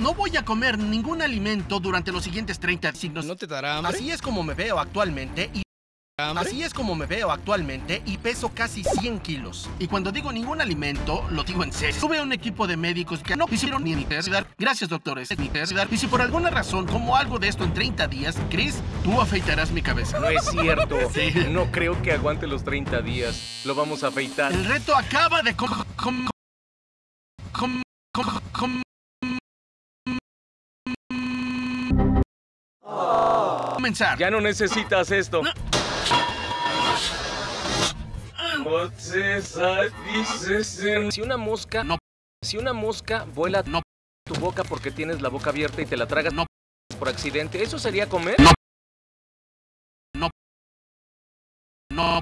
No voy a comer ningún alimento durante los siguientes 30 signos. ¿No te dará hambre? Así es como me veo actualmente y ¿Hambre? Así es como me veo actualmente y peso casi 100 kilos. Y cuando digo ningún alimento, lo digo en serio. Tuve un equipo de médicos que no hicieron ni necesidad. Gracias, doctores. Ni. Y si por alguna razón como algo de esto en 30 días, Chris, tú afeitarás mi cabeza. No es cierto. Sí. No creo que aguante los 30 días. Lo vamos a afeitar. El reto acaba de com- com- com- com- com- comenzar. Ya no necesitas esto. No. Si una mosca... No. Si una mosca vuela No. tu boca porque tienes la boca abierta y te la tragas No. por accidente, ¿eso sería comer? No. No. No.